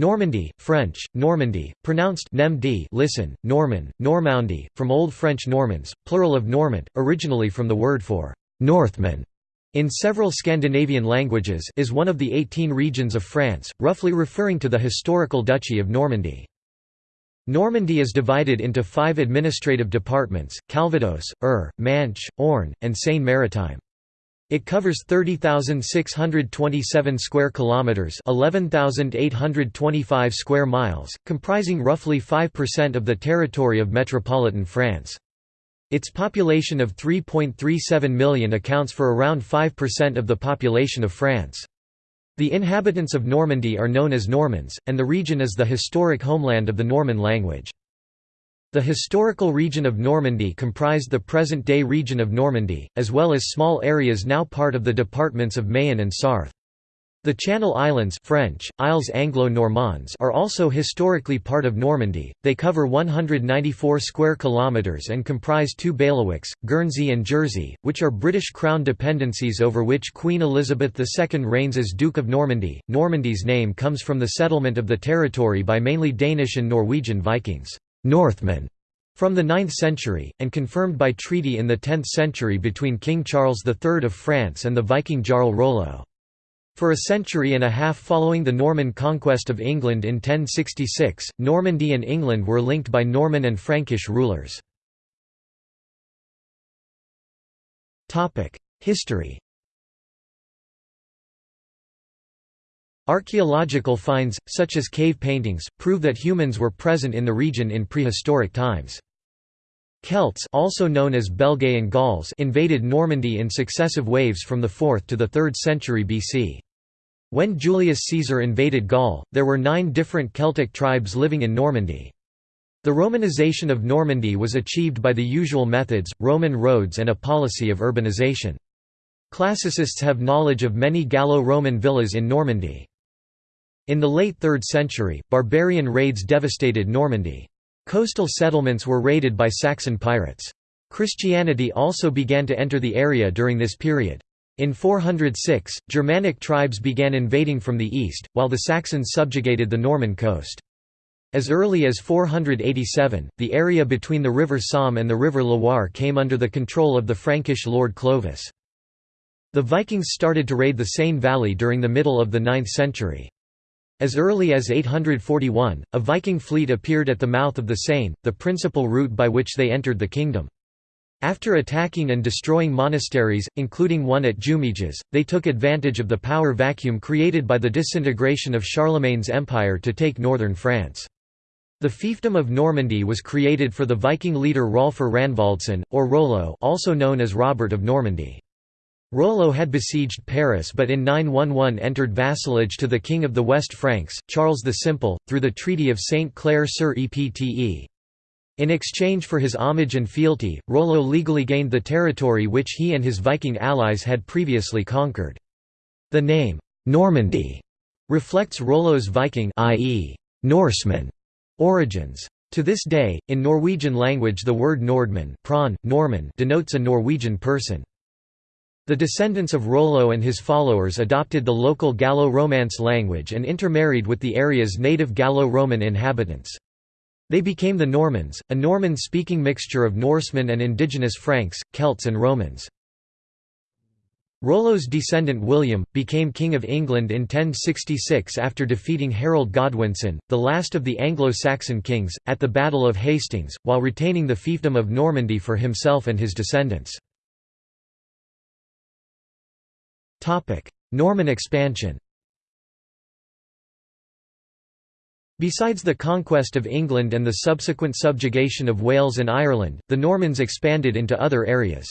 Normandy, French, Normandy, pronounced NEM Nemdi listen, Norman, Normandy, from Old French Normans, plural of Normand, originally from the word for «Northman» in several Scandinavian languages is one of the 18 regions of France, roughly referring to the historical Duchy of Normandy. Normandy is divided into five administrative departments, Calvados, Eure, Manche, Orne, and Seine-Maritime. It covers 30,627 square kilometers, 11,825 square miles, comprising roughly 5% of the territory of metropolitan France. Its population of 3.37 million accounts for around 5% of the population of France. The inhabitants of Normandy are known as Normans, and the region is the historic homeland of the Norman language. The historical region of Normandy comprised the present-day region of Normandy, as well as small areas now part of the departments of Mayenne and Sarthe. The Channel Islands French, Isles Anglo-Normands are also historically part of Normandy. They cover 194 square kilometers and comprise two bailiwicks, Guernsey and Jersey, which are British crown dependencies over which Queen Elizabeth II reigns as Duke of Normandy. Normandy's name comes from the settlement of the territory by mainly Danish and Norwegian Vikings. Northmen from the 9th century, and confirmed by treaty in the 10th century between King Charles III of France and the Viking Jarl Rollo. For a century and a half following the Norman conquest of England in 1066, Normandy and England were linked by Norman and Frankish rulers. History Archaeological finds, such as cave paintings, prove that humans were present in the region in prehistoric times. Celts also known as Belgae and Gauls invaded Normandy in successive waves from the 4th to the 3rd century BC. When Julius Caesar invaded Gaul, there were nine different Celtic tribes living in Normandy. The Romanization of Normandy was achieved by the usual methods, Roman roads and a policy of urbanization. Classicists have knowledge of many Gallo-Roman villas in Normandy. In the late 3rd century, barbarian raids devastated Normandy. Coastal settlements were raided by Saxon pirates. Christianity also began to enter the area during this period. In 406, Germanic tribes began invading from the east, while the Saxons subjugated the Norman coast. As early as 487, the area between the river Somme and the river Loire came under the control of the Frankish lord Clovis. The Vikings started to raid the Seine valley during the middle of the 9th century. As early as 841, a Viking fleet appeared at the mouth of the Seine, the principal route by which they entered the kingdom. After attacking and destroying monasteries, including one at Jumièges, they took advantage of the power vacuum created by the disintegration of Charlemagne's empire to take northern France. The fiefdom of Normandy was created for the Viking leader Rolfr Ranvaldsson, or Rollo also known as Robert of Normandy. Rollo had besieged Paris but in 911 entered vassalage to the king of the West Franks, Charles the Simple, through the Treaty of Saint-Clair-sur-Epte. In exchange for his homage and fealty, Rollo legally gained the territory which he and his Viking allies had previously conquered. The name, Normandy, reflects Rollo's Viking i.e., Norseman origins. To this day, in Norwegian language the word Nordmann Norman denotes a Norwegian person. The descendants of Rollo and his followers adopted the local Gallo-Romance language and intermarried with the area's native Gallo-Roman inhabitants. They became the Normans, a Norman-speaking mixture of Norsemen and indigenous Franks, Celts and Romans. Rollo's descendant William, became King of England in 1066 after defeating Harold Godwinson, the last of the Anglo-Saxon kings, at the Battle of Hastings, while retaining the fiefdom of Normandy for himself and his descendants. Norman expansion Besides the conquest of England and the subsequent subjugation of Wales and Ireland, the Normans expanded into other areas.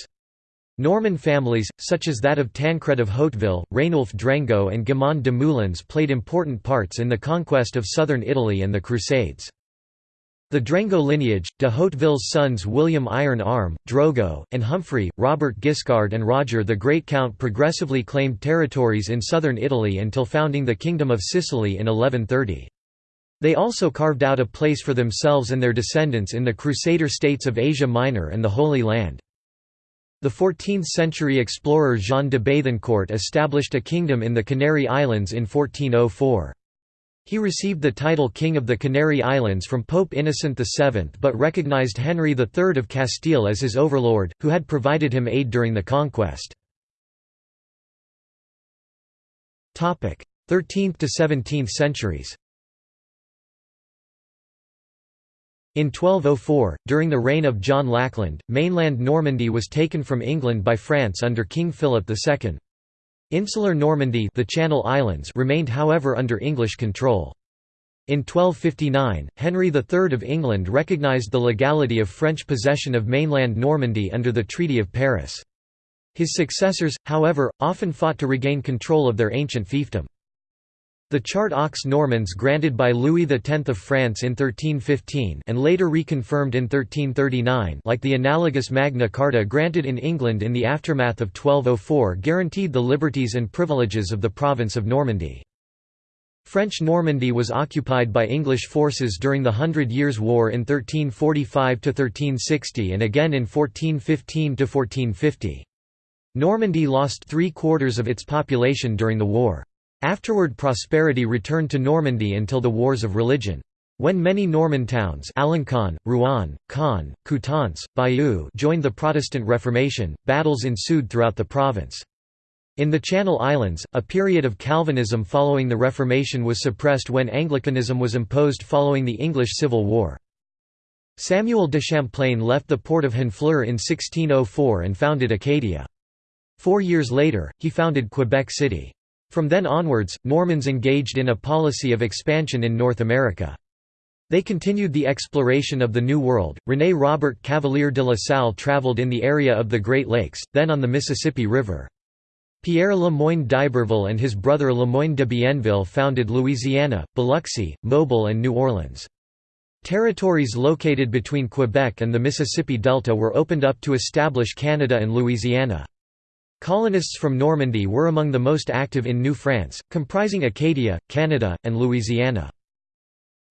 Norman families, such as that of Tancred of Hauteville, Rainulf Drengot and Guimond de Moulins played important parts in the conquest of southern Italy and the Crusades. The Drengot lineage, de Hauteville's sons William Iron Arm, Drogo, and Humphrey, Robert Guiscard and Roger the Great Count progressively claimed territories in southern Italy until founding the Kingdom of Sicily in 1130. They also carved out a place for themselves and their descendants in the Crusader states of Asia Minor and the Holy Land. The 14th-century explorer Jean de Bethencourt established a kingdom in the Canary Islands in 1404. He received the title King of the Canary Islands from Pope Innocent VII but recognized Henry III of Castile as his overlord, who had provided him aid during the conquest. 13th to 17th centuries In 1204, during the reign of John Lackland, mainland Normandy was taken from England by France under King Philip II. Insular Normandy the Channel Islands remained however under English control. In 1259, Henry III of England recognised the legality of French possession of mainland Normandy under the Treaty of Paris. His successors, however, often fought to regain control of their ancient fiefdom. The Charte aux Normands granted by Louis X of France in 1315 and later reconfirmed in 1339 like the analogous Magna Carta granted in England in the aftermath of 1204 guaranteed the liberties and privileges of the province of Normandy. French Normandy was occupied by English forces during the Hundred Years' War in 1345–1360 and again in 1415–1450. Normandy lost three-quarters of its population during the war. Afterward prosperity returned to Normandy until the Wars of Religion. When many Norman towns Alencon, Rouen, Caen, Coutances, Bayeux joined the Protestant Reformation, battles ensued throughout the province. In the Channel Islands, a period of Calvinism following the Reformation was suppressed when Anglicanism was imposed following the English Civil War. Samuel de Champlain left the port of Honfleur in 1604 and founded Acadia. Four years later, he founded Quebec City. From then onwards, Normans engaged in a policy of expansion in North America. They continued the exploration of the New World. René Robert Cavelier de la Salle traveled in the area of the Great Lakes, then on the Mississippi River. Pierre Le Moyne d'Iberville and his brother Le Moyne de Bienville founded Louisiana, Biloxi, Mobile, and New Orleans. Territories located between Quebec and the Mississippi Delta were opened up to establish Canada and Louisiana. Colonists from Normandy were among the most active in New France, comprising Acadia, Canada, and Louisiana.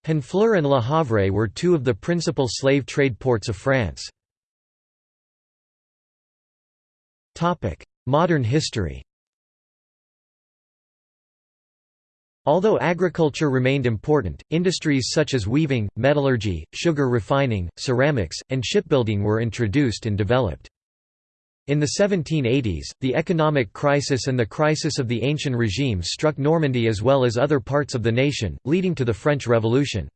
Honfleur and Le Havre were two of the principal slave trade ports of France. Modern history Although agriculture remained important, industries such as weaving, metallurgy, sugar refining, ceramics, and shipbuilding were introduced and developed. In the 1780s, the economic crisis and the crisis of the Ancient Regime struck Normandy as well as other parts of the nation, leading to the French Revolution.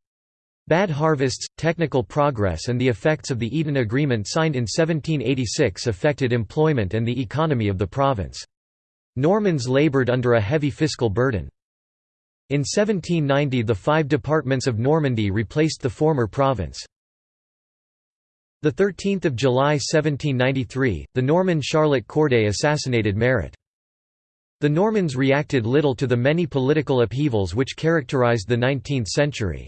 Bad harvests, technical progress and the effects of the Eden Agreement signed in 1786 affected employment and the economy of the province. Normans laboured under a heavy fiscal burden. In 1790 the five departments of Normandy replaced the former province. The 13th of July 1793, the Norman Charlotte Corday assassinated Marat. The Normans reacted little to the many political upheavals which characterized the 19th century.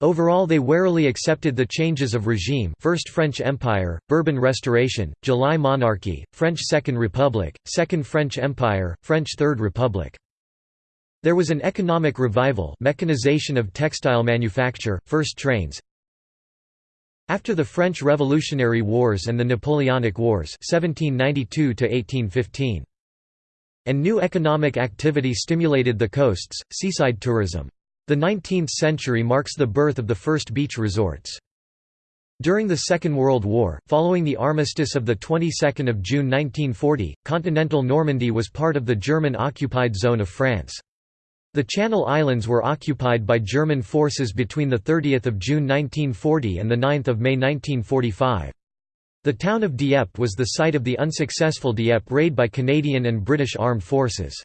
Overall they warily accepted the changes of regime First French Empire, Bourbon Restoration, July Monarchy, French Second Republic, Second French Empire, French Third Republic. There was an economic revival mechanization of textile manufacture, first trains, after the French Revolutionary Wars and the Napoleonic Wars 1792 and new economic activity stimulated the coasts, seaside tourism. The 19th century marks the birth of the first beach resorts. During the Second World War, following the armistice of the 22nd of June 1940, continental Normandy was part of the German-occupied zone of France. The Channel Islands were occupied by German forces between 30 June 1940 and 9 May 1945. The town of Dieppe was the site of the unsuccessful Dieppe raid by Canadian and British armed forces.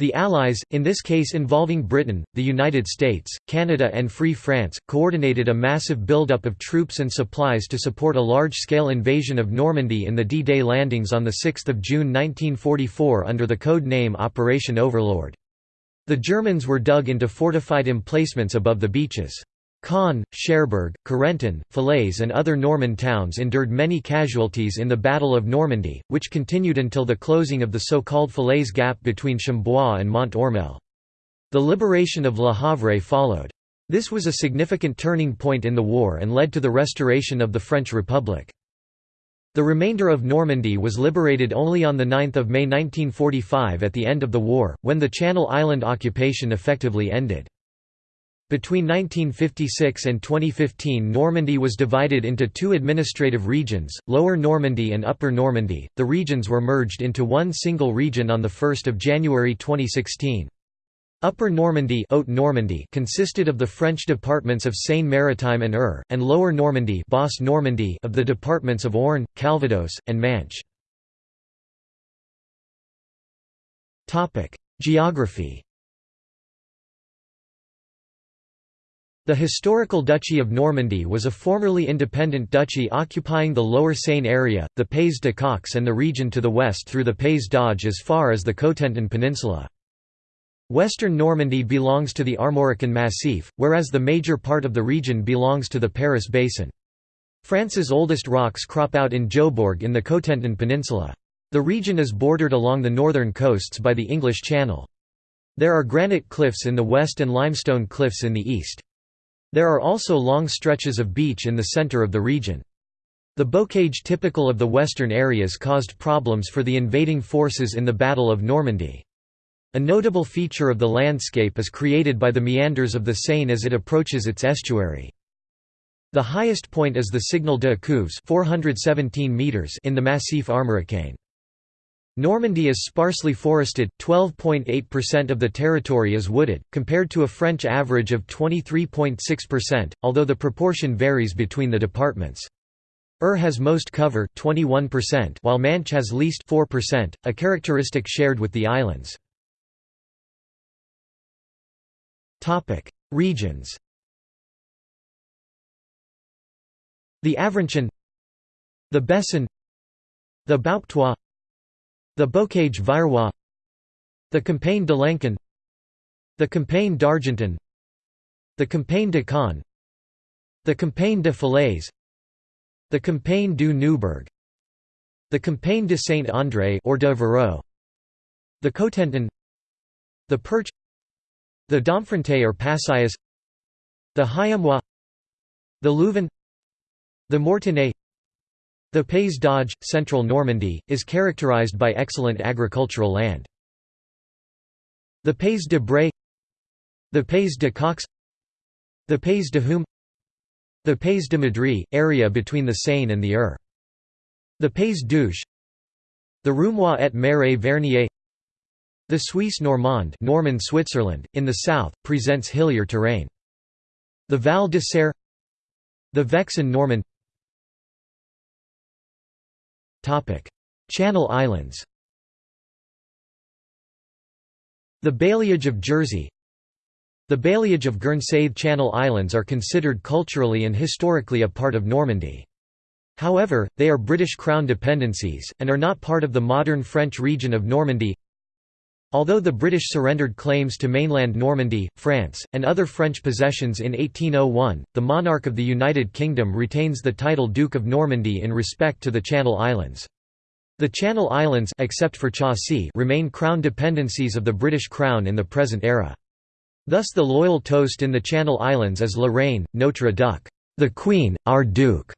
The Allies, in this case involving Britain, the United States, Canada and Free France, coordinated a massive buildup of troops and supplies to support a large-scale invasion of Normandy in the D-Day landings on 6 June 1944 under the code name Operation Overlord. The Germans were dug into fortified emplacements above the beaches. Caen, Cherbourg, Carentan, Falaise and other Norman towns endured many casualties in the Battle of Normandy, which continued until the closing of the so-called Falaise Gap between Chambois and Mont Ormel. The liberation of Le Havre followed. This was a significant turning point in the war and led to the restoration of the French Republic. The remainder of Normandy was liberated only on 9 May 1945 at the end of the war, when the Channel Island occupation effectively ended. Between 1956 and 2015 Normandy was divided into two administrative regions, Lower Normandy and Upper Normandy. The regions were merged into one single region on 1 January 2016. Upper Normandy, Haute Normandy consisted of the French departments of Seine-Maritime and Eure, and Lower Normandy, Basse Normandy of the departments of Orne, Calvados, and Manche. Geography The historical Duchy of Normandy was a formerly independent duchy occupying the Lower Seine area, the Pays de Caux and the region to the west through the Pays d'Auge as far as the Cotentin Peninsula. Western Normandy belongs to the Armorican Massif, whereas the major part of the region belongs to the Paris Basin. France's oldest rocks crop out in Jobourg in the Cotentin Peninsula. The region is bordered along the northern coasts by the English Channel. There are granite cliffs in the west and limestone cliffs in the east. There are also long stretches of beach in the center of the region. The bocage typical of the western areas caused problems for the invading forces in the Battle of Normandy. A notable feature of the landscape is created by the meanders of the Seine as it approaches its estuary. The highest point is the Signal de Couves 417 meters in the Massif Armoricain. Normandy is sparsely forested, 12.8% of the territory is wooded, compared to a French average of 23.6%, although the proportion varies between the departments. Eure has most cover 21% while Manche has least 4%, a characteristic shared with the islands. Regions. The Avranchin The Bessin The Bouctois the Bocage Virois The Campagne de Lancan The Campagne d'Argentan The Campagne de Caen The Campagne de Falaise The Campagne du Neubourg The Campagne de Saint-André or de Vareux The Cotentin The Perche The Domfront or Passais The Hyémois The Lieuvin The Mortagne the Pays d'Auge, central Normandy, is characterized by excellent agricultural land. The Pays de Bray The Pays de Caux The Pays de Hum The Pays de Madrie, area between the Seine and the Eure. The Pays d'Ouche The Roumois et Marais Vernier The Suisse Normande Norman Switzerland, in the south, presents hillier terrain. The Val de Saire The Vexin Normand Channel Islands The bailliage of Jersey The bailliage of Guernsey Channel Islands are considered culturally and historically a part of Normandy. However, they are British Crown dependencies, and are not part of the modern French region of Normandy. Although the British surrendered claims to mainland Normandy, France, and other French possessions in 1801, the monarch of the United Kingdom retains the title Duke of Normandy in respect to the Channel Islands. The Channel Islands except for Chausey remain crown dependencies of the British Crown in the present era. Thus the loyal toast in the Channel Islands is La Reine, Notre Duc, the Queen, our Duke.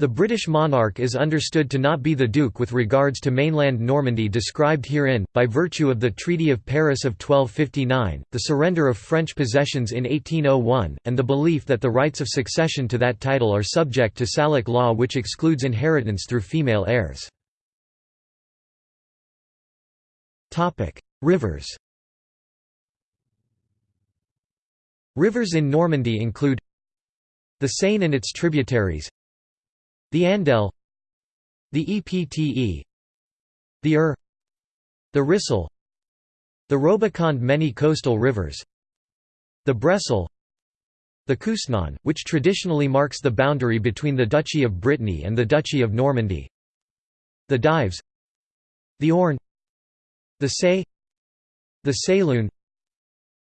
The British monarch is understood to not be the duke with regards to mainland Normandy described herein, by virtue of the Treaty of Paris of 1259, the surrender of French possessions in 1801, and the belief that the rights of succession to that title are subject to Salic law which excludes inheritance through female heirs. Rivers Rivers in Normandy include the Seine and its tributaries the Andelle The EPTE The Eure The Risle The Robiconde many coastal rivers The Bresle The Couesnon, which traditionally marks the boundary between the Duchy of Brittany and the Duchy of Normandy The Dives The Orne The Say The Sélune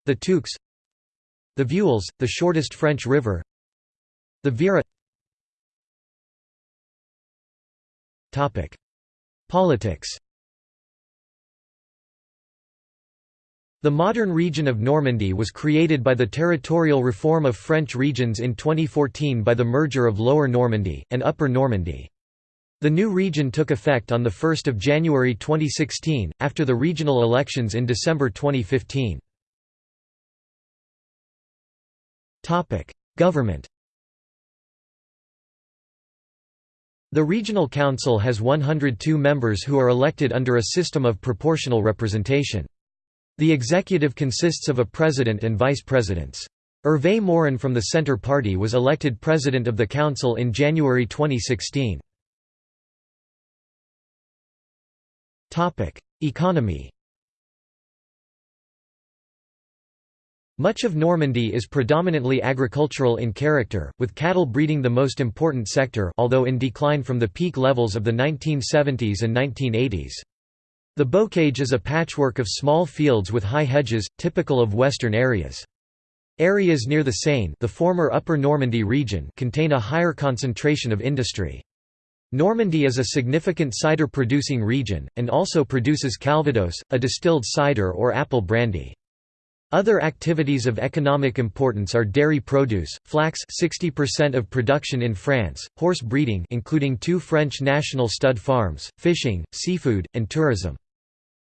The Touques The Veules, the shortest French river The Vire Politics The modern region of Normandy was created by the territorial reform of French regions in 2014 by the merger of Lower Normandy, and Upper Normandy. The new region took effect on 1 January 2016, after the regional elections in December 2015. Government The Regional Council has 102 members who are elected under a system of proportional representation. The executive consists of a president and vice presidents. Hervé Morin from the Centre Party was elected president of the council in January 2016. Economy Much of Normandy is predominantly agricultural in character, with cattle breeding the most important sector although in decline from the peak levels of the 1970s and 1980s. The bocage is a patchwork of small fields with high hedges, typical of western areas. Areas near the Seine the former Upper Normandy region contain a higher concentration of industry. Normandy is a significant cider-producing region, and also produces calvados, a distilled cider or apple brandy. Other activities of economic importance are dairy produce, flax 60% of production in France, horse breeding including two French national stud farms, fishing, seafood, and tourism.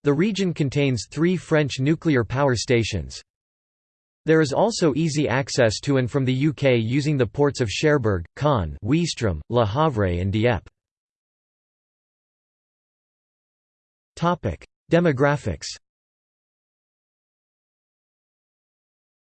The region contains three French nuclear power stations. There is also easy access to and from the UK using the ports of Cherbourg, Caen, Ouistreham, Le Havre and Dieppe. Demographics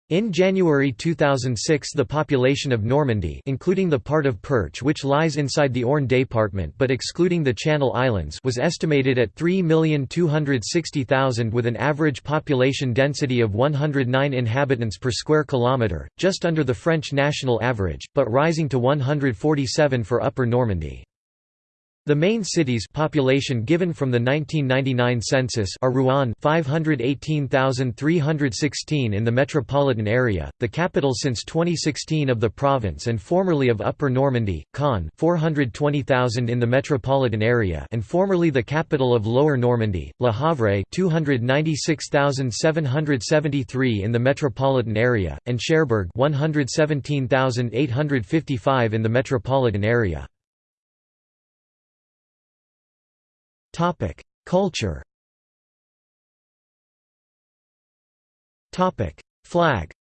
In January 2006 the population of Normandy including the part of Perche which lies inside the Orne department but excluding the Channel Islands was estimated at 3,260,000 with an average population density of 109 inhabitants per square kilometre, just under the French national average, but rising to 147 for Upper Normandy. The main cities population given from the 1999 census are Rouen 518,316 in the metropolitan area, the capital since 2016 of the province and formerly of Upper Normandy, Caen 420,000 in the metropolitan area and formerly the capital of Lower Normandy, Le Havre 296,773 in the metropolitan area, and Cherbourg 117,855 in the metropolitan area. Culture. Flag.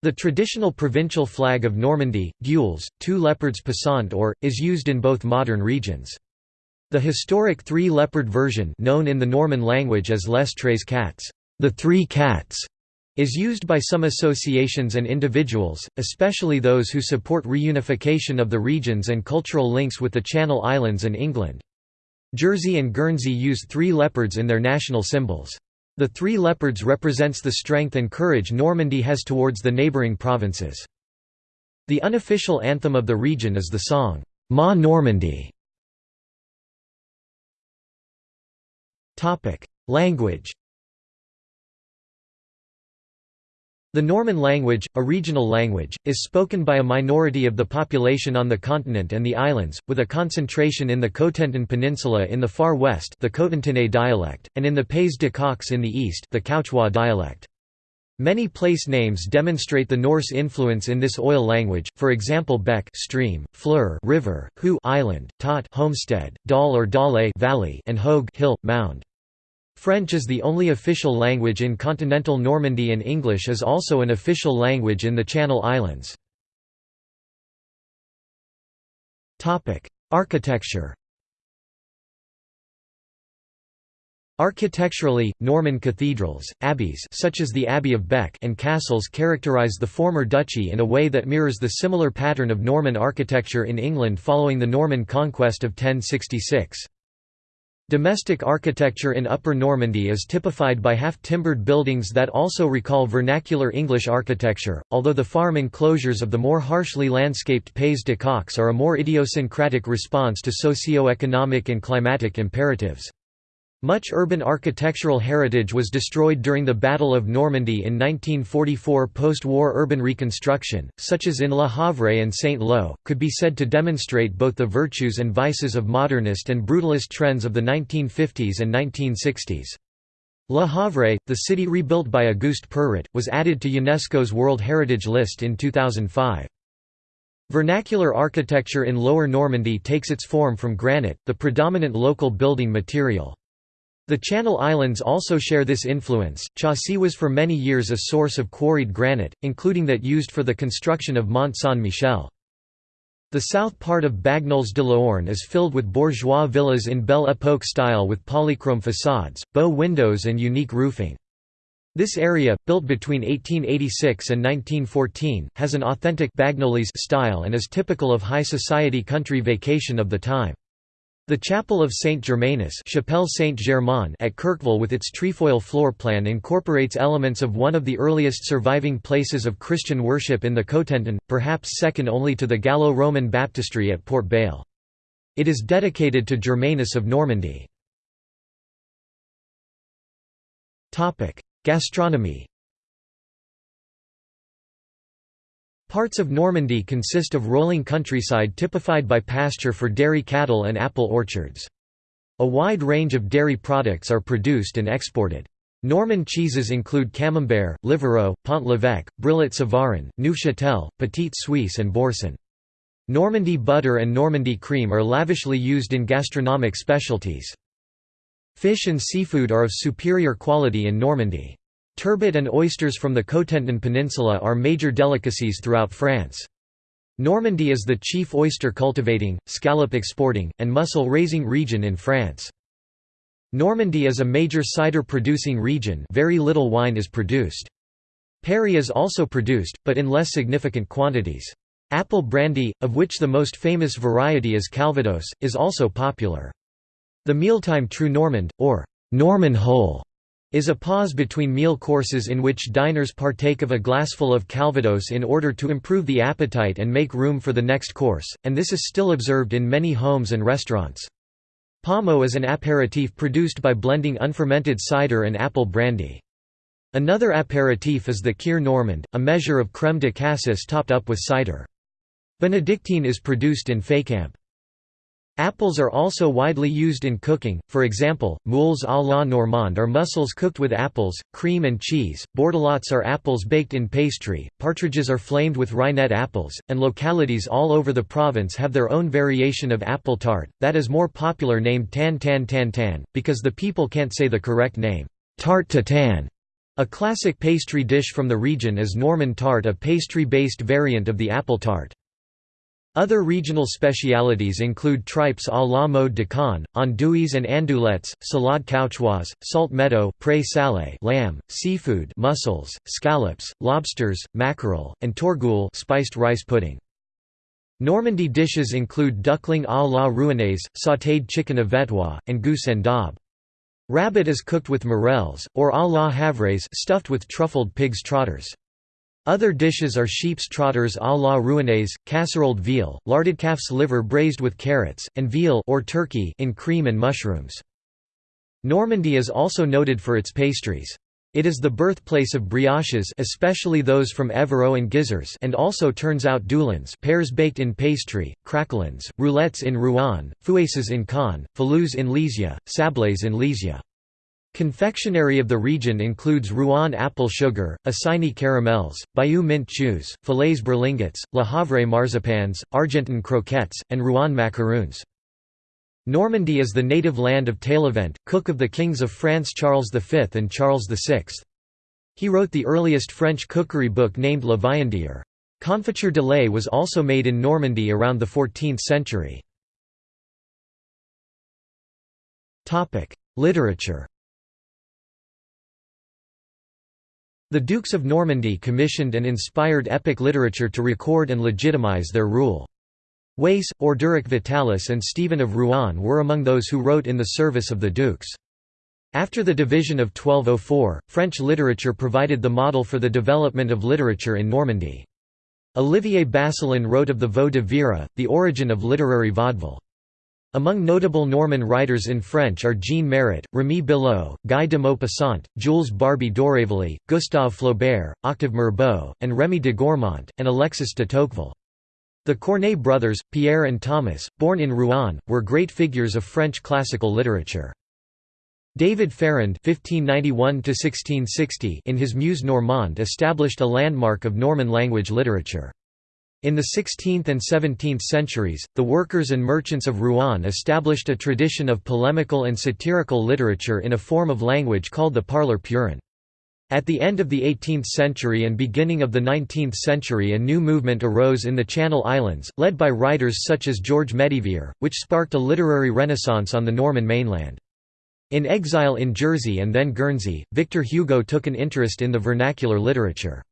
The traditional provincial flag of Normandy, gules, two leopards passant or, is used in both modern regions. The historic three-leopard version known in the Norman language as Les Tres Cats, the Three Cats, is used by some associations and individuals, especially those who support reunification of the regions and cultural links with the Channel Islands and England. Jersey and Guernsey use three leopards in their national symbols. The three leopards represents the strength and courage Normandy has towards the neighbouring provinces. The unofficial anthem of the region is the song, Ma Normandie. Language The Norman language, a regional language, is spoken by a minority of the population on the continent and the islands, with a concentration in the Cotentin Peninsula in the far west the Cotentinais dialect, and in the Pays de Caux in the east the Cauchois dialect. Many place names demonstrate the Norse influence in this oil language, for example beck stream, fleur river, hu island, tot homestead, dal or dale valley, and hogue hill, mound. French is the only official language in continental Normandy and English is also an official language in the Channel Islands. Architecture Architecturally, Norman cathedrals, abbeys such as the Abbey of Bec and castles characterize the former duchy in a way that mirrors the similar pattern of Norman architecture in England following the Norman conquest of 1066. Domestic architecture in Upper Normandy is typified by half-timbered buildings that also recall vernacular English architecture, although the farm enclosures of the more harshly landscaped Pays de Caux are a more idiosyncratic response to socio-economic and climatic imperatives. Much urban architectural heritage was destroyed during the Battle of Normandy in 1944 post-war urban reconstruction, such as in Le Havre and Saint-Lô, could be said to demonstrate both the virtues and vices of modernist and brutalist trends of the 1950s and 1960s. Le Havre, the city rebuilt by Auguste Perret, was added to UNESCO's World Heritage List in 2005. Vernacular architecture in Lower Normandy takes its form from granite, the predominant local building material. The Channel Islands also share this influence. Chausey was for many years a source of quarried granite, including that used for the construction of Mont Saint-Michel. The south part of Bagnoles de l'Orne is filled with bourgeois villas in Belle Époque style with polychrome facades, bow windows and unique roofing. This area, built between 1886 and 1914, has an authentic Bagnolese style and is typical of high society country vacation of the time. The Chapel of Saint Germanus Chapelle Saint Germain at Querqueville with its trefoil floor plan incorporates elements of one of the earliest surviving places of Christian worship in the Cotentin, perhaps second only to the Gallo-Roman baptistry at Port Bail. It is dedicated to Germanus of Normandy. Gastronomy Parts of Normandy consist of rolling countryside typified by pasture for dairy cattle and apple orchards. A wide range of dairy products are produced and exported. Norman cheeses include Camembert, Livarot, Pont l'Evêque, Brillat Savarin, Neufchâtel, Petite Suisse and Boursin. Normandy butter and Normandy cream are lavishly used in gastronomic specialties. Fish and seafood are of superior quality in Normandy. Turbot and oysters from the Cotentin Peninsula are major delicacies throughout France. Normandy is the chief oyster cultivating, scallop exporting, and mussel raising region in France. Normandy is a major cider producing region very little wine is produced. Perry is also produced, but in less significant quantities. Apple brandy, of which the most famous variety is Calvados, is also popular. The mealtime Trou Normand, or Norman Hole, is a pause between meal courses in which diners partake of a glassful of Calvados in order to improve the appetite and make room for the next course, and this is still observed in many homes and restaurants. Pommeau is an aperitif produced by blending unfermented cider and apple brandy. Another aperitif is the Kir Normand, a measure of crème de cassis topped up with cider. Benedictine is produced in Fécamp. Apples are also widely used in cooking, for example, moules à la normande are mussels cooked with apples, cream and cheese, bordelots are apples baked in pastry, partridges are flamed with reinette apples, and localities all over the province have their own variation of apple tart, that is more popular named tan tan tan tan, because the people can't say the correct name, tarte tan. A classic pastry dish from the region is Norman tart a pastry-based variant of the apple tart. Other regional specialities include tripes à la mode de Caen, andouilles and andouillettes, salade cauchoise, salt meadow salé lamb, seafood mussels, scallops, lobsters, mackerel, and teurgoule spiced rice pudding. Normandy dishes include duckling à la rouennaise, sautéed chicken vetois, and goose and daube. Rabbit is cooked with morels, or à la havraise stuffed with truffled pig's trotters. Other dishes are sheep's trotters à la rouennaise, casseroled veal, larded calf's liver braised with carrots, and veal or turkey in cream and mushrooms. Normandy is also noted for its pastries. It is the birthplace of brioches especially those from Evreux and Gisors and also turns out doulins pears baked in pastry, craquelins, roulettes in Rouen, fouesses in Caen, falus in Lisieux, sablés in Lisieux. Confectionery of the region includes Rouen apple sugar, Isigny caramels, Bayeux mint chews, Falaise berlingots, Le Havre marzipans, Argentan croquettes, and Rouen macaroons. Normandy is the native land of Taillevent, cook of the kings of France Charles V and Charles VI. He wrote the earliest French cookery book named La Viandière. Confiture de lait was also made in Normandy around the 14th century. Literature The Dukes of Normandy commissioned and inspired epic literature to record and legitimize their rule. Wace, Orderic Vitalis and Stephen of Rouen were among those who wrote in the service of the dukes. After the division of 1204, French literature provided the model for the development of literature in Normandy. Olivier Basselin wrote of the Vaux de Vire, the origin of literary vaudeville. Among notable Norman writers in French are Jean Marat, Rémy Belleau, Guy de Maupassant, Jules Barbey d'Aurevilly, Gustave Flaubert, Octave Mirbeau, and Rémy de Gourmont, and Alexis de Tocqueville. The Corneille brothers, Pierre and Thomas, born in Rouen, were great figures of French classical literature. David Ferrand (1591–1660) in his Muse Normande established a landmark of Norman language literature. In the 16th and 17th centuries, the workers and merchants of Rouen established a tradition of polemical and satirical literature in a form of language called the parler purin. At the end of the 18th century and beginning of the 19th century a new movement arose in the Channel Islands, led by writers such as George Métivier, which sparked a literary renaissance on the Norman mainland. In exile in Jersey and then Guernsey, Victor Hugo took an interest in the vernacular literature.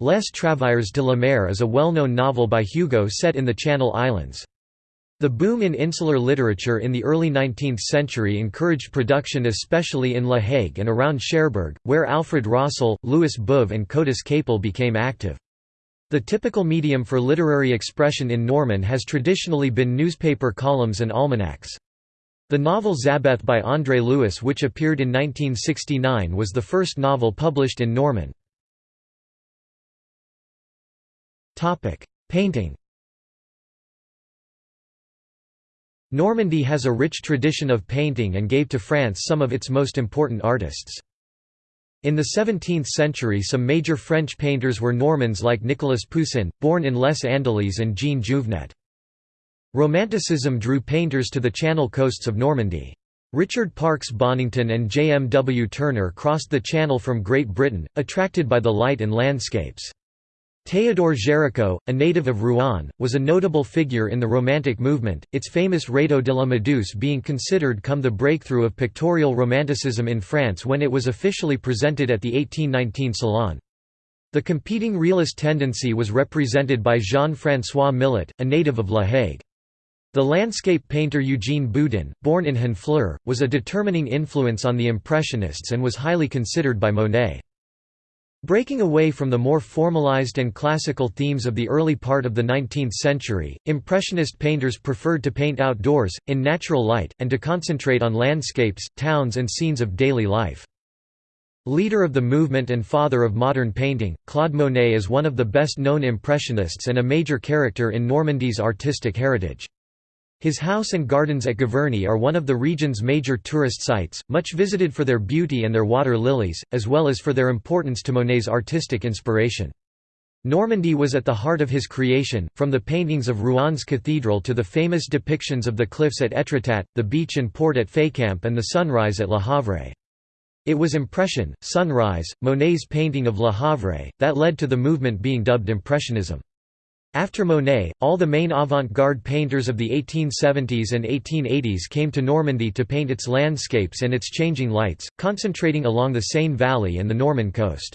Les Travailleurs de la Mer is a well-known novel by Hugo set in the Channel Islands. The boom in insular literature in the early 19th century encouraged production especially in La Hague and around Cherbourg, where Alfred Rossel, Louis Beuve and Côtis-Capel became active. The typical medium for literary expression in Norman has traditionally been newspaper columns and almanacs. The novel Zabeth by André Louis which appeared in 1969 was the first novel published in Norman. Painting. Normandy has a rich tradition of painting and gave to France some of its most important artists. In the 17th century some major French painters were Normans like Nicolas Poussin, born in Les Andelys and Jean Jouvenet. Romanticism drew painters to the Channel coasts of Normandy. Richard Parkes Bonington and J. M. W. Turner crossed the Channel from Great Britain, attracted by the light and landscapes. Théodore Géricault, a native of Rouen, was a notable figure in the Romantic movement, its famous Radeau de la Méduse being considered come the breakthrough of pictorial Romanticism in France when it was officially presented at the 1819 Salon. The competing realist tendency was represented by Jean-François Millet, a native of La Hague. The landscape painter Eugene Boudin, born in Honfleur, was a determining influence on the Impressionists and was highly considered by Monet. Breaking away from the more formalized and classical themes of the early part of the 19th century, Impressionist painters preferred to paint outdoors, in natural light, and to concentrate on landscapes, towns and scenes of daily life. Leader of the movement and father of modern painting, Claude Monet is one of the best-known Impressionists and a major character in Normandy's artistic heritage. His house and gardens at Giverny are one of the region's major tourist sites, much visited for their beauty and their water lilies, as well as for their importance to Monet's artistic inspiration. Normandy was at the heart of his creation, from the paintings of Rouen cathedral to the famous depictions of the cliffs at Étretat, the beach and port at Fécamp and the sunrise at Le Havre. It was Impression, Sunrise, Monet's painting of Le Havre, that led to the movement being dubbed Impressionism. After Monet, all the main avant-garde painters of the 1870s and 1880s came to Normandy to paint its landscapes and its changing lights, concentrating along the Seine Valley and the Norman coast.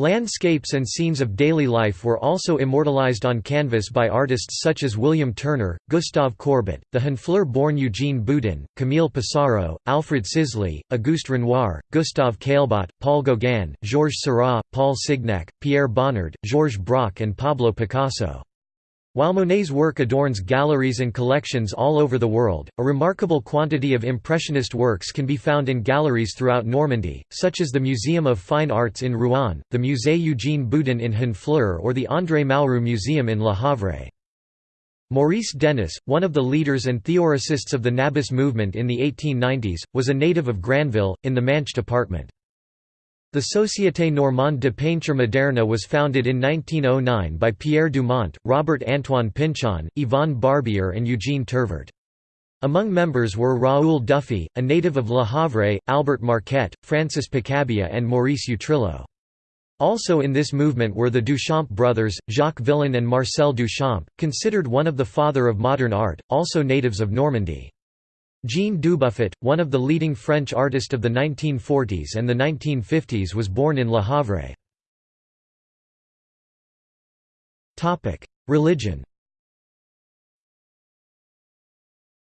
Landscapes and scenes of daily life were also immortalized on canvas by artists such as William Turner, Gustave Courbet, the Honfleur-born Eugene Boudin, Camille Pissarro, Alfred Sisley, Auguste Renoir, Gustave Caillebotte, Paul Gauguin, Georges Seurat, Paul Signac, Pierre Bonnard, Georges Braque and Pablo Picasso. While Monet's work adorns galleries and collections all over the world, a remarkable quantity of Impressionist works can be found in galleries throughout Normandy, such as the Museum of Fine Arts in Rouen, the Musée Eugène Boudin in Honfleur or the André Malraux Museum in Le Havre. Maurice Denis, one of the leaders and theoricists of the Nabis movement in the 1890s, was a native of Granville, in the Manche department. The Société Normande de Peinture Moderne was founded in 1909 by Pierre Dumont, Robert Antoine Pinchon, Yvonne Barbier and Eugene Tirvert. Among members were Raoul Dufy, a native of Le Havre, Albert Marquet, Francis Picabia and Maurice Utrillo. Also in this movement were the Duchamp brothers, Jacques Villon and Marcel Duchamp, considered one of the father of modern art, also natives of Normandy. Jean Dubuffet, one of the leading French artists of the 1940s and the 1950s was born in Le Havre. Religion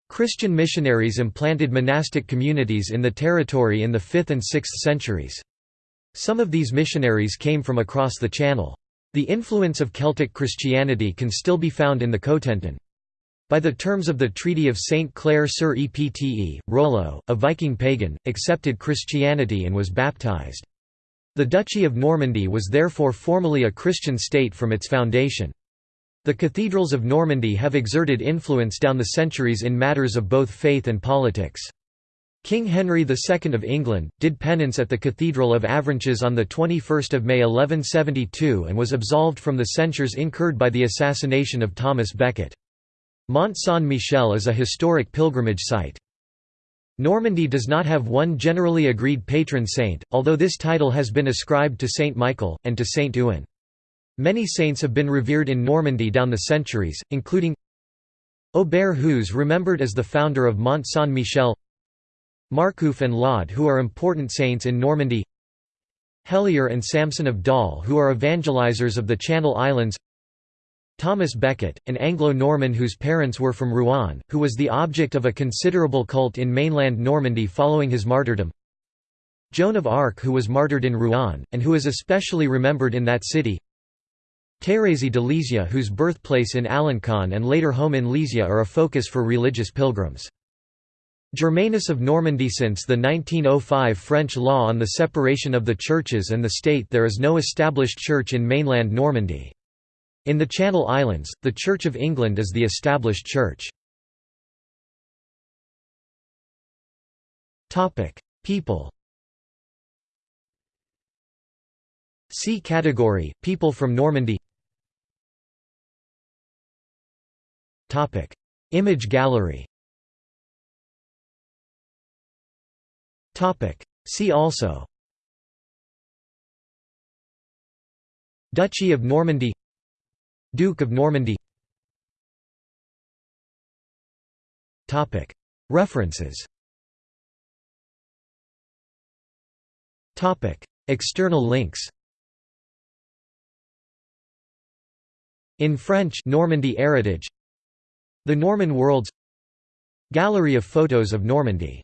Christian missionaries implanted monastic communities in the territory in the 5th and 6th centuries. Some of these missionaries came from across the Channel. The influence of Celtic Christianity can still be found in the Cotentin. By the terms of the Treaty of St. Clair sur Epte, Rollo, a Viking pagan, accepted Christianity and was baptized. The Duchy of Normandy was therefore formally a Christian state from its foundation. The cathedrals of Normandy have exerted influence down the centuries in matters of both faith and politics. King Henry II of England, did penance at the Cathedral of Avranches on 21 May 1172 and was absolved from the censures incurred by the assassination of Thomas Becket. Mont Saint-Michel is a historic pilgrimage site. Normandy does not have one generally agreed patron saint, although this title has been ascribed to Saint Michael, and to Saint Ouen. Many saints have been revered in Normandy down the centuries, including Aubert who's remembered as the founder of Mont Saint-Michel Marcouf and Laud who are important saints in Normandy Helier and Samson of Dol who are evangelizers of the Channel Islands Thomas Becket, an Anglo-Norman whose parents were from Rouen, who was the object of a considerable cult in mainland Normandy following his martyrdom Joan of Arc who was martyred in Rouen, and who is especially remembered in that city Thérèse de Lisieux whose birthplace in Alencon and later home in Lisieux are a focus for religious pilgrims. Germanus of Normandy Since the 1905 French law on the separation of the churches and the state there is no established church in mainland Normandy. In the Channel Islands, the Church of England is the established church. People See category, people from Normandy Image gallery See also Duchy of Normandy Duke of Normandy. References. External links. In French Normandy Heritage. The Norman Worlds. Gallery of photos of Normandy